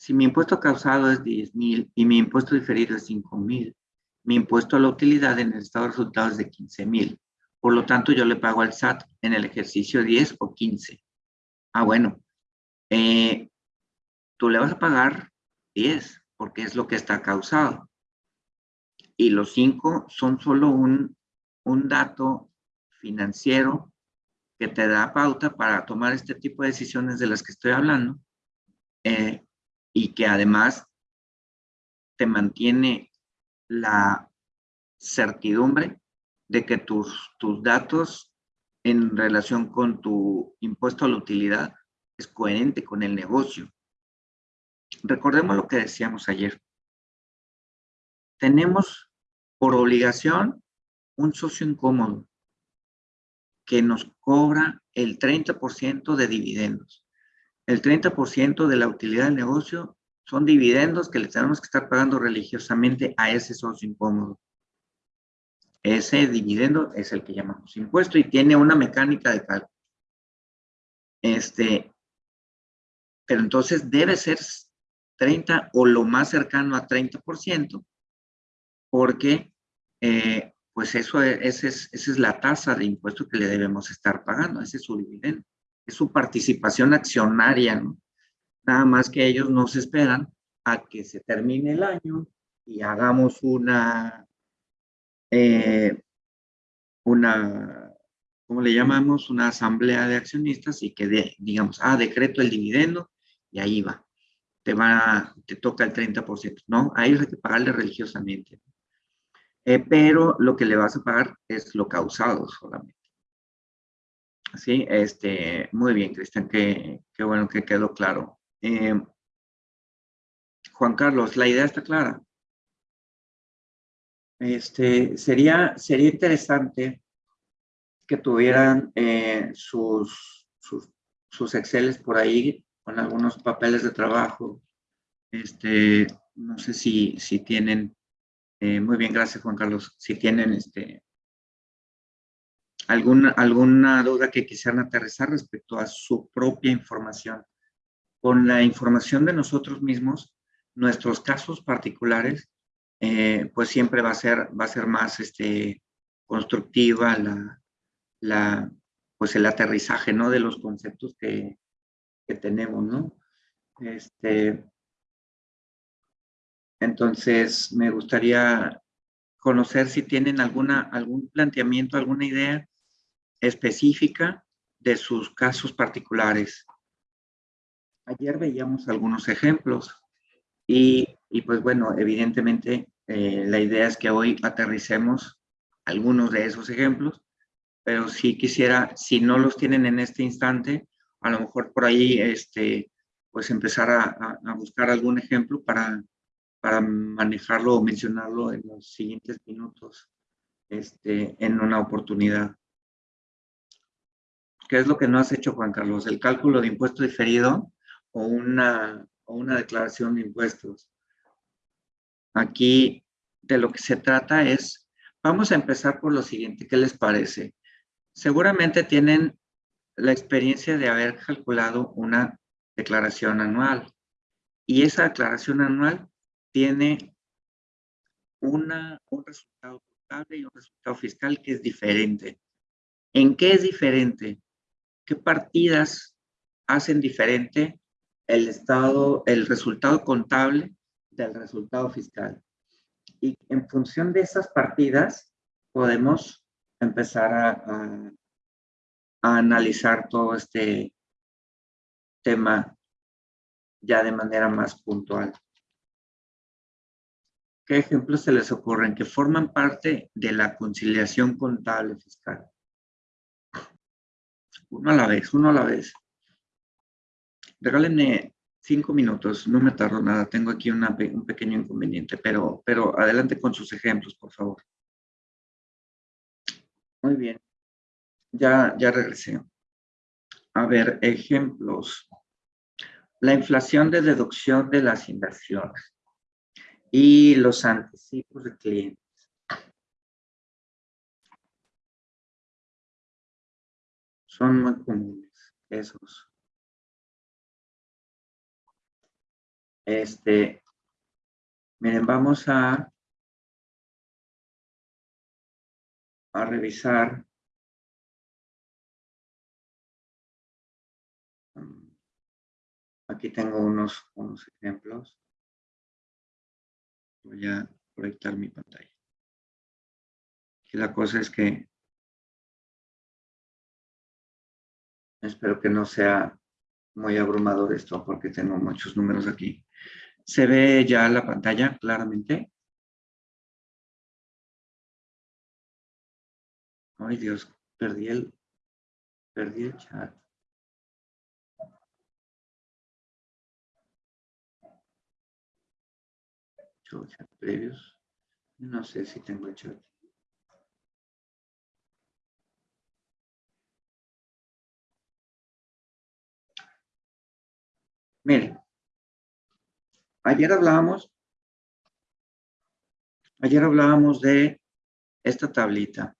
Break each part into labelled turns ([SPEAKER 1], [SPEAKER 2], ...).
[SPEAKER 1] Si mi impuesto causado es 10 mil y mi impuesto diferido es 5 mil, mi impuesto a la utilidad en el estado de resultados es de 15 mil. Por lo tanto, yo le pago al SAT en el ejercicio 10 o 15. Ah, bueno. Eh, tú le vas a pagar 10 porque es lo que está causado. Y los 5 son solo un, un dato financiero que te da pauta para tomar este tipo de decisiones de las que estoy hablando eh, y que además te mantiene la certidumbre de que tus, tus datos en relación con tu impuesto a la utilidad es coherente con el negocio. Recordemos lo que decíamos ayer. Tenemos por obligación un socio incómodo que nos cobra el 30% de dividendos. El 30% de la utilidad del negocio son dividendos que le tenemos que estar pagando religiosamente a ese socio incómodo. Ese dividendo es el que llamamos impuesto y tiene una mecánica de cálculo. Este, pero entonces debe ser 30 o lo más cercano a 30%, porque eh, pues eso es, esa es la tasa de impuesto que le debemos estar pagando, ese es su dividendo, su participación accionaria. Nada más que ellos nos esperan a que se termine el año y hagamos una, eh, una, ¿cómo le llamamos? Una asamblea de accionistas y que digamos, ah, decreto el dividendo y ahí va. Te va, te toca el 30%, ¿no? Hay que pagarle religiosamente. Eh, pero lo que le vas a pagar es lo causado solamente. Sí, este, muy bien, Cristian, qué, qué, bueno que quedó claro. Eh, Juan Carlos, la idea está clara. Este, sería, sería interesante que tuvieran eh, sus, sus, sus por ahí con algunos papeles de trabajo. Este, no sé si, si tienen eh, muy bien, gracias Juan Carlos. Si tienen este, alguna, alguna duda que quisieran aterrizar respecto a su propia información. Con la información de nosotros mismos, nuestros casos particulares, eh, pues siempre va a ser, va a ser más este, constructiva la, la, pues el aterrizaje ¿no? de los conceptos que, que tenemos, ¿no? Este, entonces, me gustaría conocer si tienen alguna, algún planteamiento, alguna idea específica de sus casos particulares. Ayer veíamos algunos ejemplos y, pues bueno, evidentemente eh, la idea es que hoy aterricemos algunos de esos ejemplos, pero si quisiera, si no los tienen en este instante, a lo mejor por ahí, este, pues empezar a buscar algún ejemplo para para manejarlo o mencionarlo en los siguientes minutos este, en una oportunidad. ¿Qué es lo que no has hecho, Juan Carlos? ¿El cálculo de impuesto diferido o una, o una declaración de impuestos? Aquí de lo que se trata es, vamos a empezar por lo siguiente, ¿qué les parece? Seguramente tienen la experiencia de haber calculado una declaración anual y esa declaración anual tiene una, un resultado contable y un resultado fiscal que es diferente. ¿En qué es diferente? ¿Qué partidas hacen diferente el estado, el resultado contable del resultado fiscal? Y en función de esas partidas podemos empezar a, a, a analizar todo este tema ya de manera más puntual. ¿Qué ejemplos se les ocurren que forman parte de la conciliación contable fiscal? Uno a la vez, uno a la vez. Regálenme cinco minutos, no me tardo nada, tengo aquí un pequeño inconveniente, pero, pero adelante con sus ejemplos, por favor. Muy bien, ya, ya regresé. A ver, ejemplos. La inflación de deducción de las inversiones y los anticipos de clientes. Son muy comunes esos. este, miren, vamos a, a revisar Aquí tengo unos, unos ejemplos. Voy a proyectar mi pantalla. Y la cosa es que espero que no sea muy abrumador esto porque tengo muchos números aquí. ¿Se ve ya la pantalla claramente? Ay Dios, perdí el, perdí el chat. No sé si tengo el chat. Miren, ayer hablábamos, ayer hablábamos de esta tablita.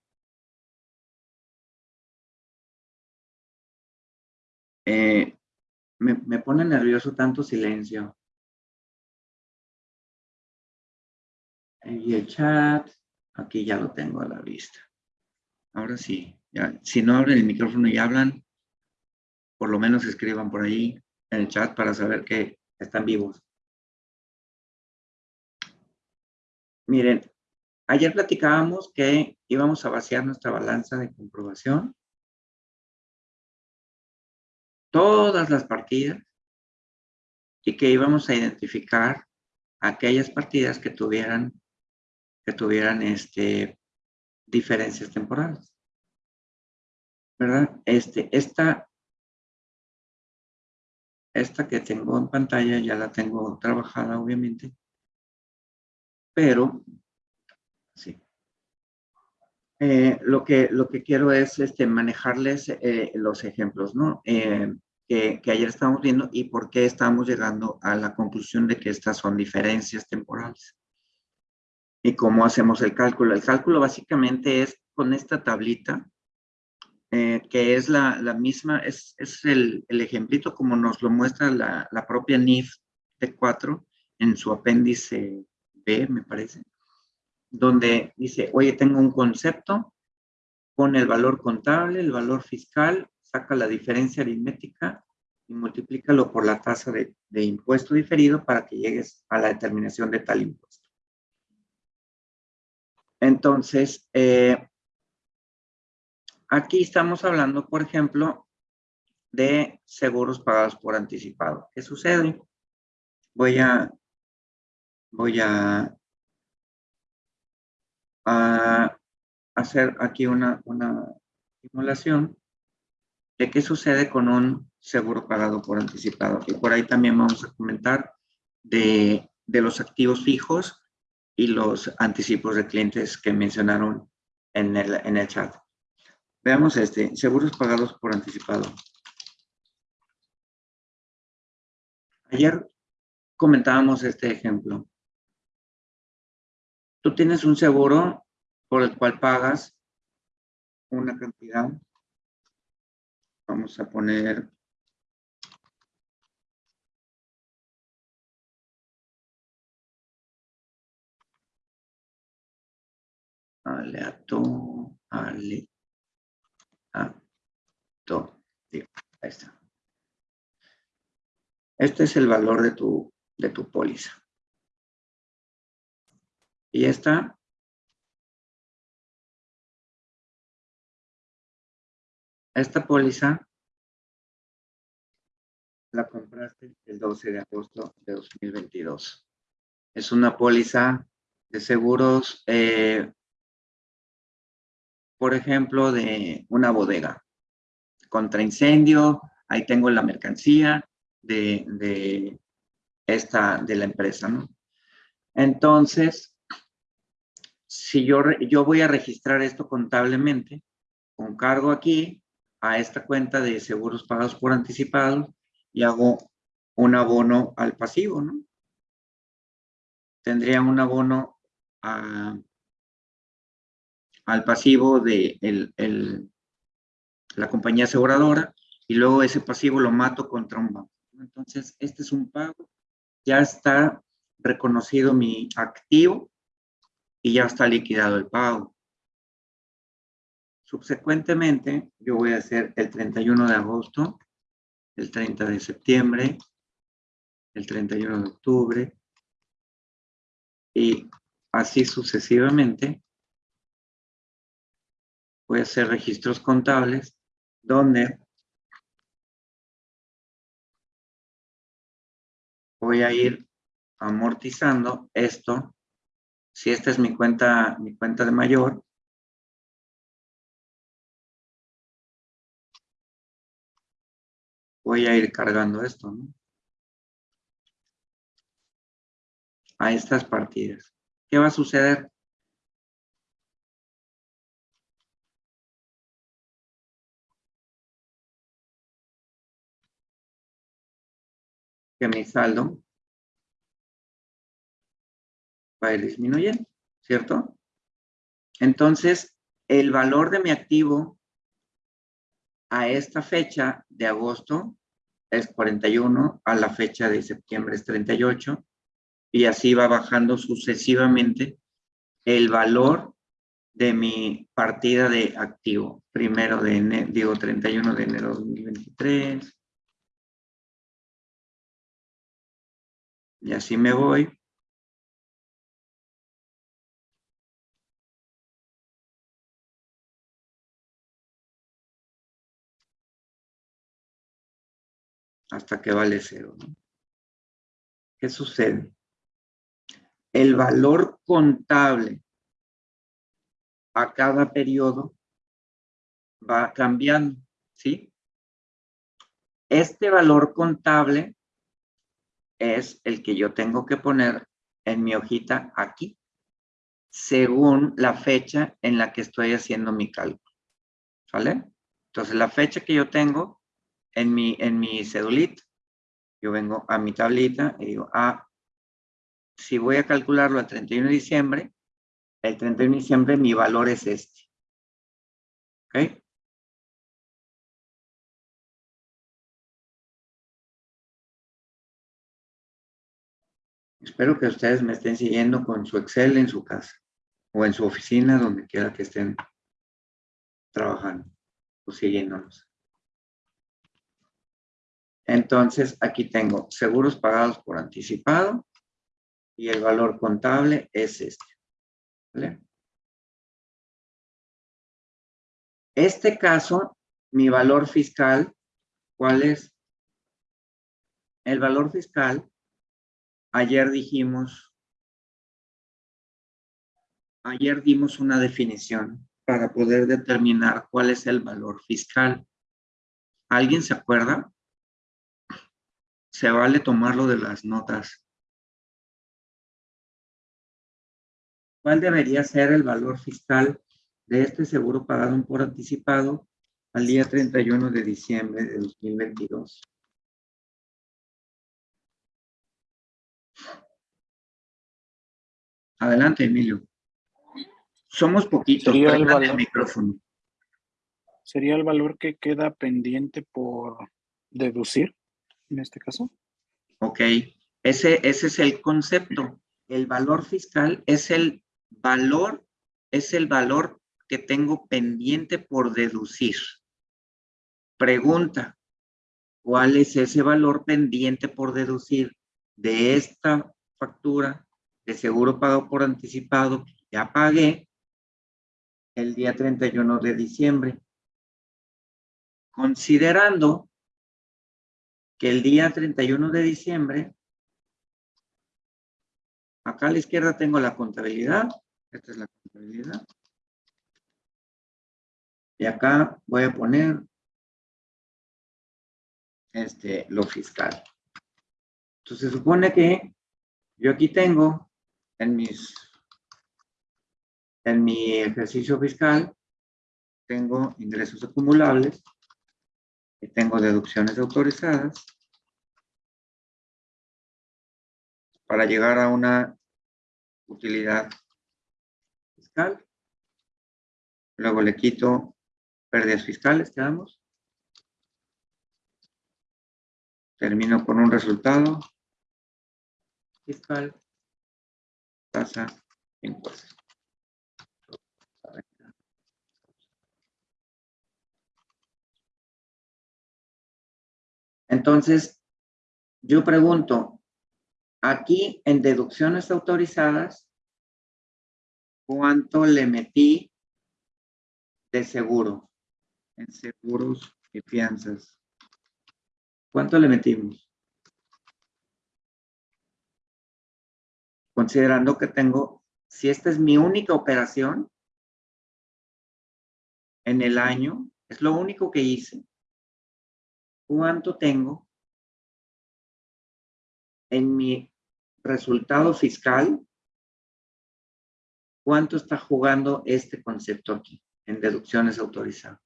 [SPEAKER 1] Eh, me, me pone nervioso tanto silencio. Y el chat, aquí ya lo tengo a la vista. Ahora sí, si no abren el micrófono y hablan, por lo menos escriban por ahí en el chat para saber que están vivos. Miren, ayer platicábamos que íbamos a vaciar nuestra balanza de comprobación. Todas las partidas y que íbamos a identificar aquellas partidas que tuvieran que tuvieran este, diferencias temporales. ¿Verdad? Este, esta, esta que tengo en pantalla ya la tengo trabajada, obviamente. Pero, sí. Eh, lo, que, lo que quiero es este, manejarles eh, los ejemplos, ¿no? Eh, que, que, ayer estábamos viendo y por qué estamos llegando a la conclusión de que estas son diferencias temporales y cómo hacemos el cálculo. El cálculo básicamente es con esta tablita, eh, que es la, misma, es, el, el, ejemplito como nos lo muestra la, propia NIF T4 en su apéndice B, me parece, donde dice, oye, tengo un concepto, pone el valor contable, el valor fiscal, saca la diferencia aritmética y multiplícalo por la tasa de, de impuesto diferido para que llegues a la determinación de tal impuesto. Entonces, eh, aquí estamos hablando, por ejemplo, de seguros pagados por anticipado. ¿Qué sucede? Voy a, voy a, hacer aquí una, una simulación de qué sucede con un seguro pagado por anticipado. Y por ahí también vamos a comentar de, de los activos fijos y los anticipos de clientes que mencionaron en el, en el chat. Veamos este, seguros pagados por anticipado. Ayer comentábamos este ejemplo. Tú tienes un seguro por el cual pagas una cantidad. Vamos a poner aleato, aleato. Ahí está. Este es el valor de tu, de tu póliza. Y esta esta póliza la compraste el 12 de agosto de 2022. Es una póliza de seguros eh, por ejemplo, de una bodega contra incendio, ahí tengo la mercancía de, esta, de la empresa, ¿no? Entonces, si yo, yo voy a registrar esto contablemente, con cargo aquí a esta cuenta de seguros pagados por anticipado y hago un abono al pasivo, ¿no? Tendría un abono a, al pasivo de la compañía aseguradora y luego ese pasivo lo mato contra un banco. Entonces, este es un pago ya está reconocido mi activo y ya está liquidado el pago. Subsecuentemente, yo voy a hacer el 31 de agosto, el 30 de septiembre, el 31 de octubre y así sucesivamente. Voy a hacer registros contables donde voy a ir amortizando esto. Si esta es mi cuenta, mi cuenta de mayor, voy a ir cargando esto, ¿no? A estas partidas. ¿Qué va a suceder? Que mi saldo va a ir disminuyendo, ¿cierto? Entonces, el valor de mi activo a esta fecha de agosto es 41, a la fecha de septiembre es 38, y así va bajando sucesivamente el valor de mi partida de activo. Primero de enero, digo 31 de enero de 2023. Y así me voy. hasta que vale cero. ¿Qué sucede? El valor contable a cada periodo va cambiando, ¿sí? Este valor contable es el que yo tengo que poner en mi hojita aquí, según la fecha en la que estoy haciendo mi cálculo. ¿Sale? Entonces, la fecha que yo tengo en mi, en mi cedulita, yo vengo a mi tablita y digo, ah, si voy a calcularlo al 31 de diciembre, el 31 de diciembre mi valor es este. ¿Ok? Espero que ustedes me estén siguiendo con su Excel en su casa o en su oficina, donde quiera que estén trabajando o siguiéndonos. Entonces, aquí tengo seguros pagados por anticipado y el valor contable es este. Este caso, mi valor fiscal, ¿cuál es? El valor fiscal, ayer dijimos, ayer dimos una definición para poder determinar cuál es el valor fiscal. ¿Alguien se acuerda? se vale tomarlo de las notas. ¿Cuál debería ser el valor fiscal de este seguro pagado por anticipado al día 31 de diciembre de 2022? Adelante, Emilio. Somos poquitos,
[SPEAKER 2] sería el,
[SPEAKER 1] valor, el micrófono.
[SPEAKER 2] ¿Sería el valor que queda pendiente por deducir? en este caso?
[SPEAKER 1] Ok, ese, ese es el concepto. El valor fiscal es el valor, es el valor que tengo pendiente por deducir. Pregunta, ¿cuál es ese valor pendiente por deducir de esta factura de seguro pago por anticipado ya pagué el día 31 de diciembre? Considerando que el día 31 de diciembre, acá a la izquierda tengo la contabilidad, esta es la contabilidad, y acá voy a poner este, lo fiscal. Entonces se supone que yo aquí tengo en mis en mi ejercicio fiscal tengo ingresos acumulables y tengo deducciones autorizadas para llegar a una utilidad fiscal. Luego le quito pérdidas fiscales, quedamos. Termino con un resultado fiscal, impuestos. Entonces, yo pregunto, aquí en deducciones autorizadas, ¿cuánto le metí de seguro? En seguros y fianzas. ¿Cuánto le metimos? Considerando que tengo, si esta es mi única operación en el año, es lo único que hice. ¿Cuánto tengo en mi resultado fiscal? ¿Cuánto está jugando este concepto aquí en deducciones autorizadas?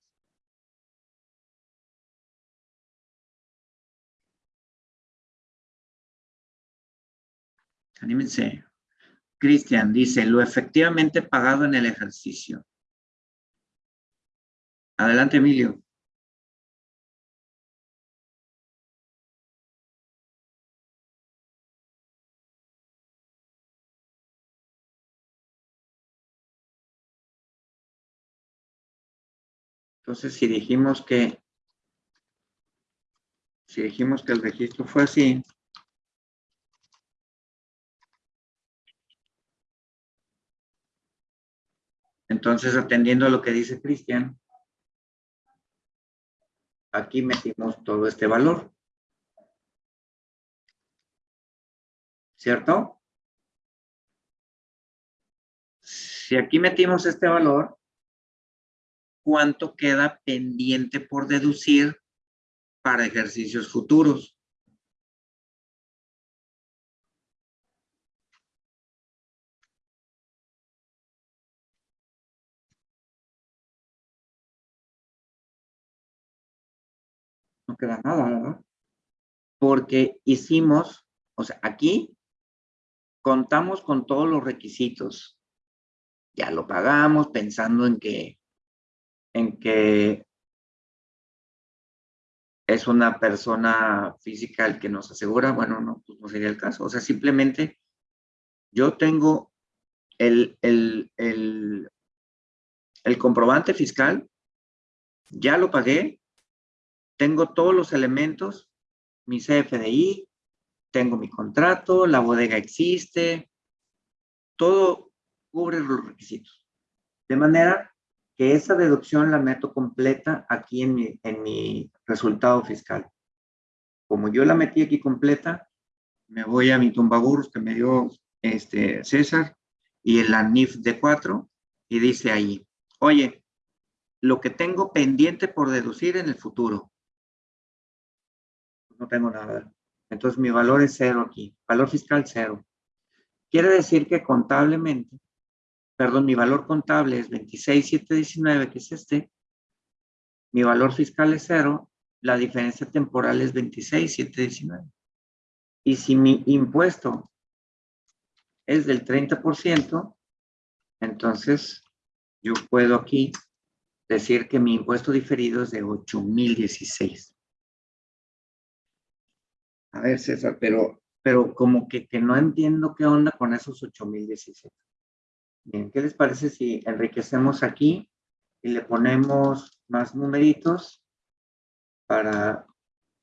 [SPEAKER 1] Anímense. Cristian dice, lo efectivamente pagado en el ejercicio. Adelante, Emilio. Entonces, si dijimos que, si dijimos que el registro fue así, Entonces, atendiendo a lo que dice Cristian, aquí metimos todo este valor. ¿Cierto? Si aquí metimos este valor, ¿cuánto queda pendiente por deducir para ejercicios futuros? No queda nada, ¿verdad? Porque hicimos, o sea, aquí contamos con todos los requisitos. Ya lo pagamos pensando en que, en que es una persona física el que nos asegura, bueno, no, pues no sería el caso. O sea, simplemente yo tengo el, el, el, el comprobante fiscal, ya lo pagué, tengo todos los elementos, mi CFDI, tengo mi contrato, la bodega existe, todo cubre los requisitos. De manera que esa deducción la meto completa aquí en mi, en mi resultado fiscal. Como yo la metí aquí completa, me voy a mi tumbaburros que me dio este César y el ANIF de 4 y dice ahí, oye, lo que tengo pendiente por deducir en el futuro, no tengo nada. Entonces mi valor es cero aquí, valor fiscal cero. Quiere decir que contablemente, perdón, mi valor contable es 26,719, que es este. Mi valor fiscal es cero, la diferencia temporal es 26,719. Y si mi impuesto es del 30%, entonces yo puedo aquí decir que mi impuesto diferido es de 8,016. A ver, César, pero, pero como que, que no entiendo qué onda con esos 8017. Bien, ¿qué les parece si enriquecemos aquí y le ponemos más numeritos para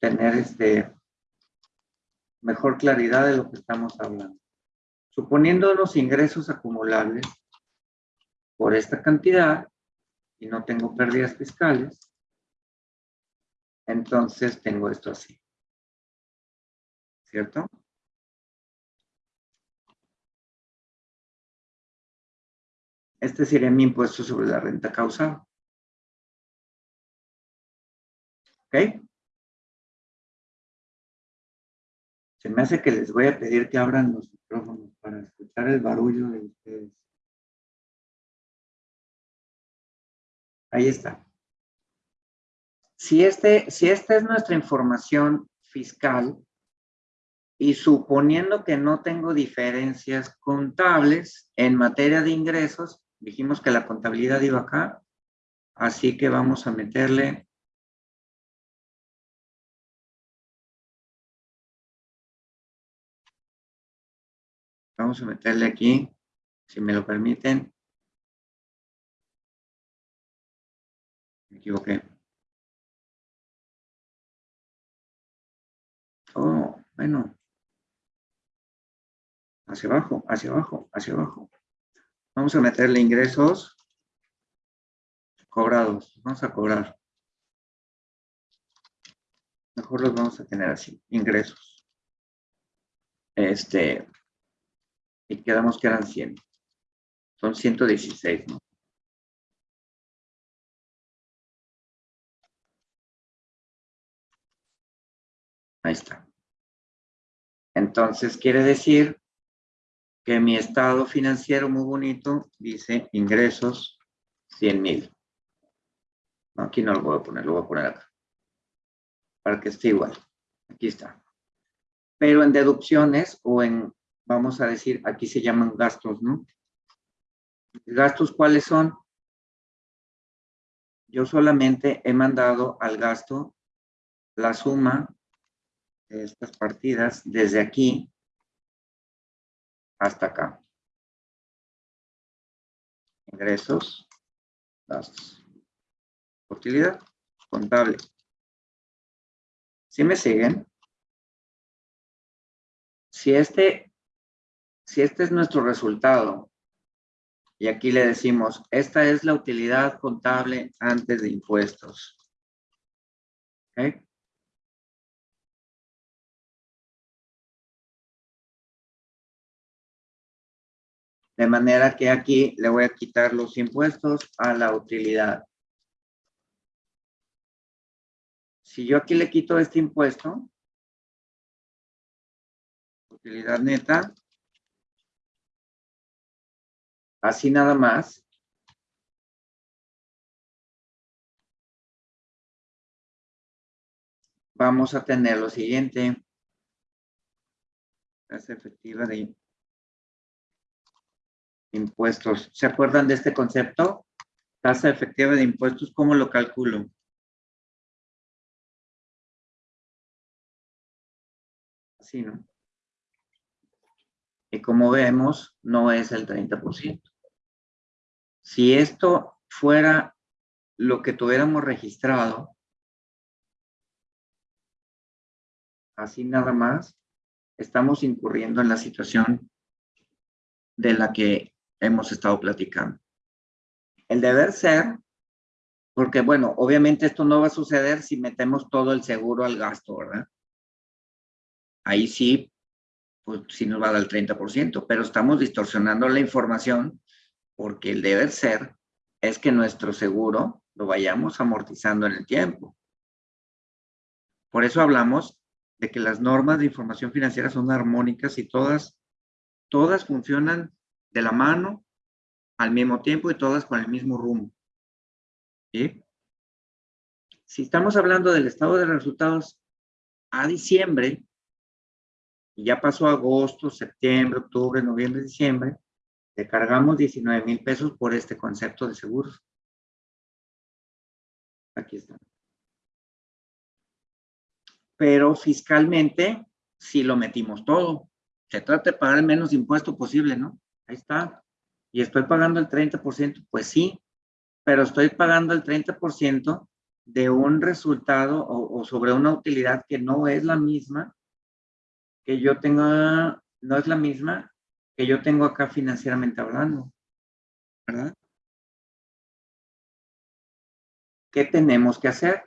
[SPEAKER 1] tener este mejor claridad de lo que estamos hablando? Suponiendo los ingresos acumulables por esta cantidad y no tengo pérdidas fiscales, entonces tengo esto así. ¿Cierto? Este sería mi impuesto sobre la renta causada. ¿Ok? Se me hace que les voy a pedir que abran los micrófonos para escuchar el barullo de ustedes. Ahí está. Si, este, si esta es nuestra información fiscal, y suponiendo que no tengo diferencias contables en materia de ingresos, dijimos que la contabilidad iba acá, así que vamos a meterle Vamos a meterle aquí, si me lo permiten. Me equivoqué. Oh, bueno. Hacia abajo, hacia abajo, hacia abajo. Vamos a meterle ingresos cobrados. Vamos a cobrar. Mejor los vamos a tener así, ingresos. Este, y quedamos que eran 100. Son 116, ¿no? Ahí está. Entonces, quiere decir que mi estado financiero muy bonito dice ingresos 100 mil. Aquí no lo voy a poner, lo voy a poner acá. Para que esté igual. Aquí está. Pero en deducciones o en, vamos a decir, aquí se llaman gastos, ¿no? ¿Gastos cuáles son? Yo solamente he mandado al gasto la suma estas partidas desde aquí hasta acá. Ingresos, gastos. Utilidad, contable. ¿Sí me siguen? Si este, si este es nuestro resultado, y aquí le decimos, esta es la utilidad contable antes de impuestos. ¿Okay? De manera que aquí le voy a quitar los impuestos a la utilidad. Si yo aquí le quito este impuesto, utilidad neta, así nada más, vamos a tener lo siguiente. Tasa efectiva de impuestos. ¿Se acuerdan de este concepto? Tasa efectiva de impuestos, ¿cómo lo calculo? Así, ¿no? Y como vemos, no es el 30%. Si esto fuera lo que tuviéramos registrado, así nada más, estamos incurriendo en la situación de la que hemos estado platicando. El deber ser, porque bueno, obviamente esto no va a suceder si metemos todo el seguro al gasto, ¿verdad? Ahí sí, pues sí nos va a dar el 30%, pero estamos distorsionando la información porque el deber ser es que nuestro seguro lo vayamos amortizando en el tiempo. Por eso hablamos de que las normas de información financiera son armónicas y todas, todas funcionan de la mano al mismo tiempo y todas con el mismo rumbo. ¿Sí? Si estamos hablando del estado de resultados a diciembre, y ya pasó agosto, septiembre, octubre, noviembre, diciembre, le cargamos 19 mil pesos por este concepto de seguros. Aquí está. Pero fiscalmente, si lo metimos todo. Se trata de pagar el menos impuesto posible, ¿no? Ahí está. Y estoy pagando el 30%, pues sí, pero estoy pagando el 30% de un resultado o, sobre una utilidad que no es la misma que yo tenga, no es la misma que yo tengo acá financieramente hablando. ¿Verdad? ¿Qué tenemos que hacer?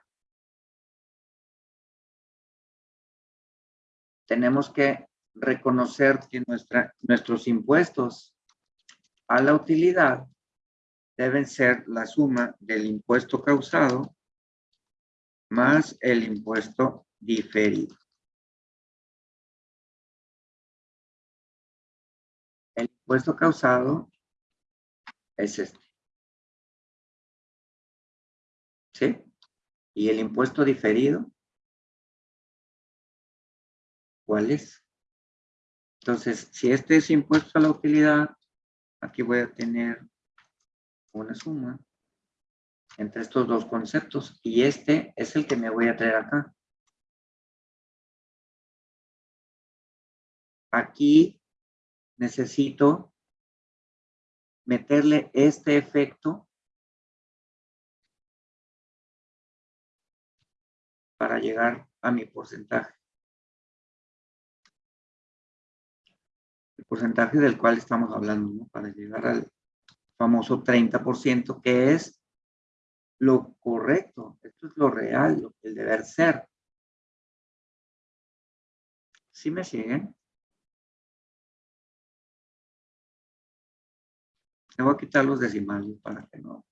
[SPEAKER 1] Tenemos que reconocer que nuestros impuestos a la utilidad deben ser la suma del impuesto causado más el impuesto diferido. El impuesto causado es este. ¿Sí? ¿Y el impuesto diferido? ¿Cuál es? Entonces, si este es impuesto a la utilidad, aquí voy a tener una suma entre estos dos conceptos y este es el que me voy a traer acá. Aquí necesito meterle este efecto para llegar a mi porcentaje. Porcentaje del cual estamos hablando, ¿no? Para llegar al famoso 30%, que es lo correcto. Esto es lo real, el deber ser. ¿Sí me siguen? Le voy a quitar los decimales para que no.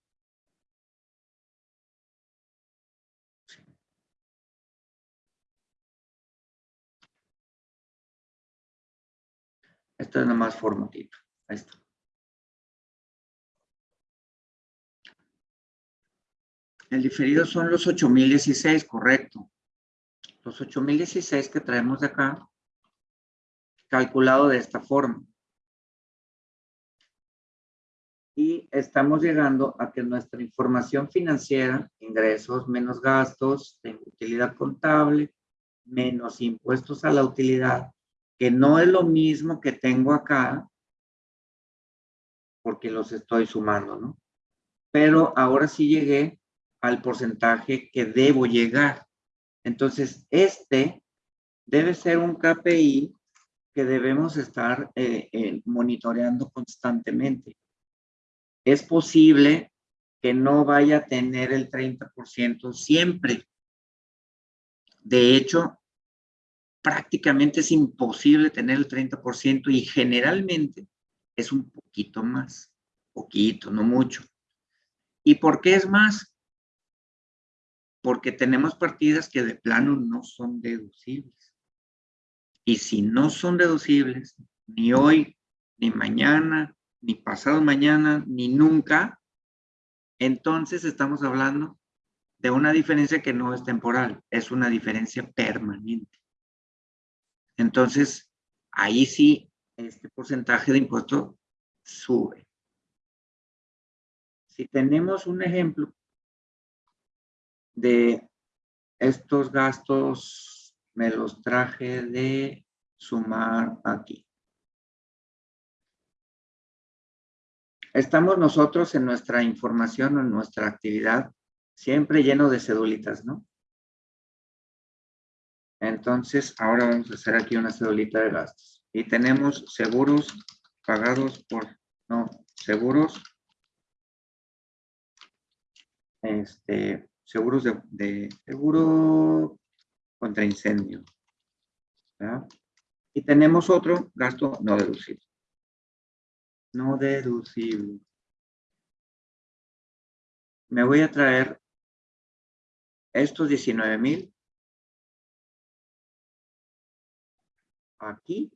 [SPEAKER 1] Esto es nomás formatito. Ahí está. El diferido son los 8016, correcto. Los 8016 que traemos de acá, calculado de esta forma y estamos llegando a que nuestra información financiera, ingresos menos gastos, utilidad contable, menos impuestos a la utilidad, que no es lo mismo que tengo acá, porque los estoy sumando, ¿no? Pero ahora sí llegué al porcentaje que debo llegar. Entonces, este debe ser un KPI que debemos estar eh, eh, monitoreando constantemente es posible que no vaya a tener el 30% siempre. De hecho, prácticamente es imposible tener el 30% y generalmente es un poquito más, poquito, no mucho. ¿Y por qué es más? Porque tenemos partidas que de plano no son deducibles. Y si no son deducibles, ni hoy, ni mañana, ni pasado mañana, ni nunca, entonces estamos hablando de una diferencia que no es temporal, es una diferencia permanente. Entonces, ahí sí, este porcentaje de impuesto sube. Si tenemos un ejemplo de estos gastos, me los traje de sumar aquí. Estamos nosotros en nuestra información, en nuestra actividad, siempre lleno de cedulitas, ¿no? Entonces, ahora vamos a hacer aquí una cedulita de gastos. Y tenemos seguros pagados por, no, seguros, este, seguros de, de seguro contra incendio. ¿verdad? Y tenemos otro gasto no deducible no deducible. Me voy a traer estos 19 mil aquí.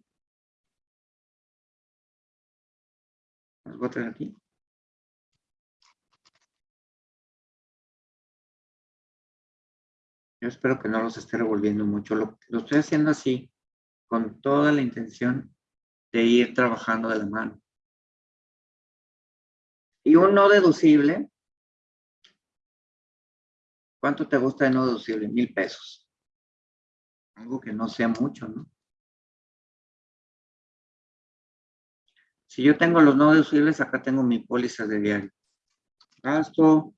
[SPEAKER 1] A traer aquí. Yo espero que no los esté revolviendo mucho. Lo, lo estoy haciendo así, con toda la intención de ir trabajando de la mano. Y un no deducible, ¿cuánto te gusta de no deducible? Mil pesos. Algo que no sea mucho, ¿no? Si yo tengo los no deducibles, acá tengo mi póliza de diario. Gasto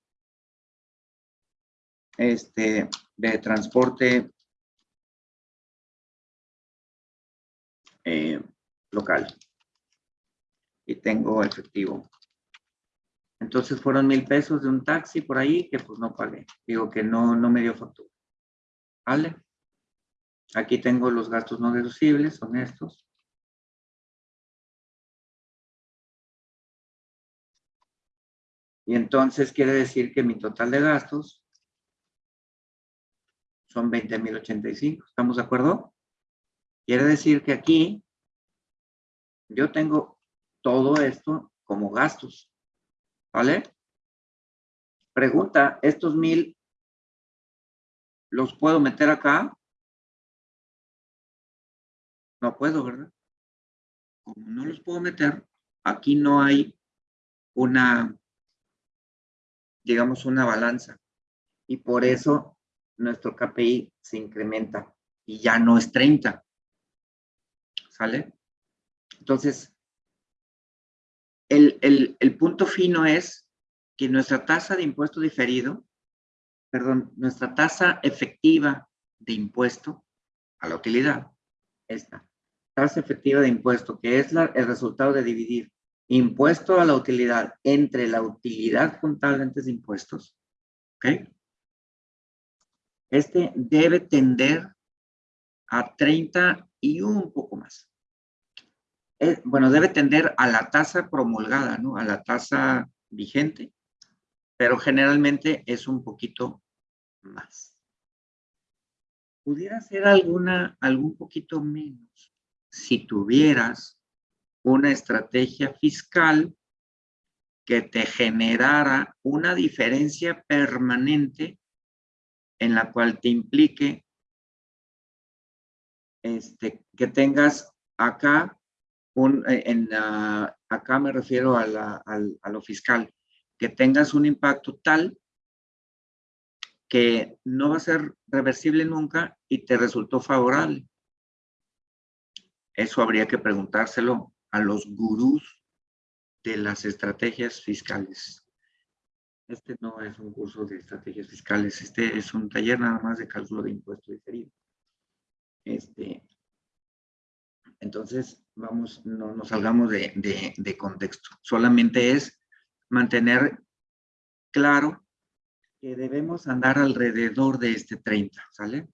[SPEAKER 1] este, de transporte eh, local. Y tengo efectivo. Entonces fueron mil pesos de un taxi por ahí que pues no pagué. Digo que no, no me dio factura. ¿Vale? Aquí tengo los gastos no deducibles, son estos. Y entonces quiere decir que mi total de gastos son 20.085. ¿Estamos de acuerdo? Quiere decir que aquí yo tengo todo esto como gastos. ¿Vale? Pregunta, ¿estos mil los puedo meter acá? No puedo, ¿verdad? Como no los puedo meter, aquí no hay una, digamos, una balanza. Y por eso nuestro KPI se incrementa y ya no es 30. ¿Sale? Entonces, el, el, el punto fino es que nuestra tasa de impuesto diferido, perdón, nuestra tasa efectiva de impuesto a la utilidad, esta tasa efectiva de impuesto, que es la, el resultado de dividir impuesto a la utilidad entre la utilidad contable antes de impuestos, ¿ok? Este debe tender a 30 y un poco más. Eh, bueno, debe tender a la tasa promulgada, ¿no? A la tasa vigente, pero generalmente es un poquito más. Pudiera ser alguna, algún poquito menos si tuvieras una estrategia fiscal que te generara una diferencia permanente en la cual te implique este, que tengas acá, un, eh, en, acá me refiero a, la, a lo fiscal, que tengas un impacto tal que no va a ser reversible nunca y te resultó favorable. Eso habría que preguntárselo a los gurús de las estrategias fiscales. Este no es un curso de estrategias fiscales, este es un taller nada más de cálculo de impuesto diferido. Este, entonces, vamos, no nos salgamos de, de contexto. Solamente es mantener claro que debemos andar alrededor de este 30, ¿sale?